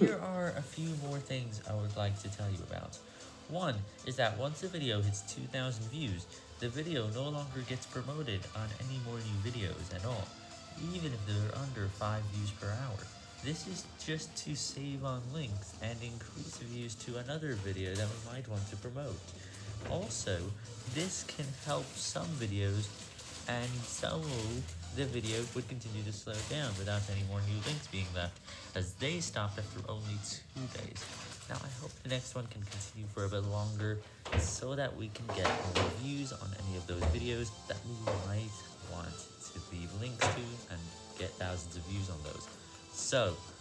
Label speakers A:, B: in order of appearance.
A: Here are a few more things I would like to tell you about. One is that once a video hits 2,000 views, the video no longer gets promoted on any more new videos at all, even if they're under 5 views per hour. This is just to save on links and increase views to another video that we might want to promote. Also, this can help some videos and so the video would continue to slow down without any more new links being left, as they stopped after only two days. Now I hope the next one can continue for a bit longer, so that we can get more views on any of those videos that we might want to leave links to and get thousands of views on those. So,